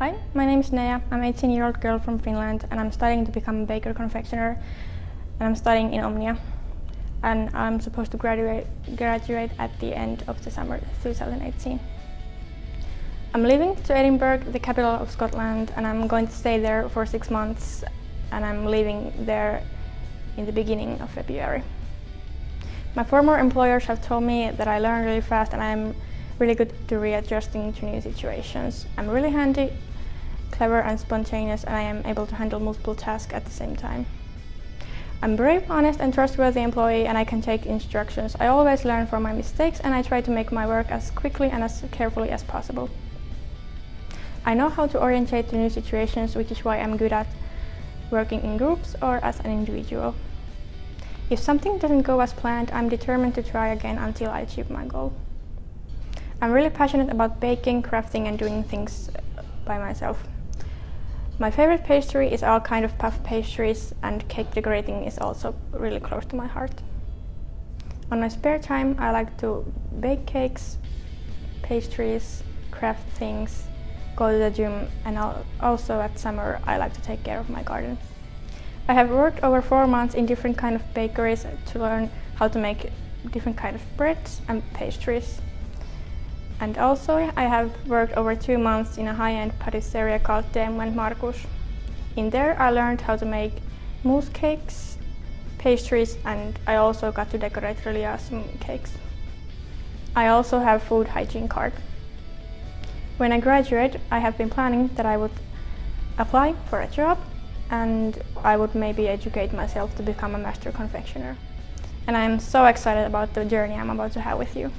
Hi, my name is Nea. I'm an 18 year old girl from Finland and I'm studying to become a baker confectioner and I'm studying in Omnia and I'm supposed to graduate, graduate at the end of the summer 2018. I'm leaving to Edinburgh, the capital of Scotland, and I'm going to stay there for six months and I'm leaving there in the beginning of February. My former employers have told me that I learn really fast and I'm really good to readjusting to new situations. I'm really handy, clever and spontaneous and I am able to handle multiple tasks at the same time. I'm brave, honest and trustworthy employee and I can take instructions. I always learn from my mistakes and I try to make my work as quickly and as carefully as possible. I know how to orientate to new situations, which is why I'm good at working in groups or as an individual. If something doesn't go as planned, I'm determined to try again until I achieve my goal. I'm really passionate about baking, crafting and doing things by myself. My favorite pastry is all kind of puff pastries and cake decorating is also really close to my heart. On my spare time I like to bake cakes, pastries, craft things, go to the gym and also at summer I like to take care of my garden. I have worked over four months in different kind of bakeries to learn how to make different kind of breads and pastries. And also I have worked over two months in a high-end patisserie called and Markus. In there I learned how to make mousse cakes, pastries and I also got to decorate really awesome cakes. I also have food hygiene card. When I graduate I have been planning that I would apply for a job and I would maybe educate myself to become a master confectioner. And I'm so excited about the journey I'm about to have with you.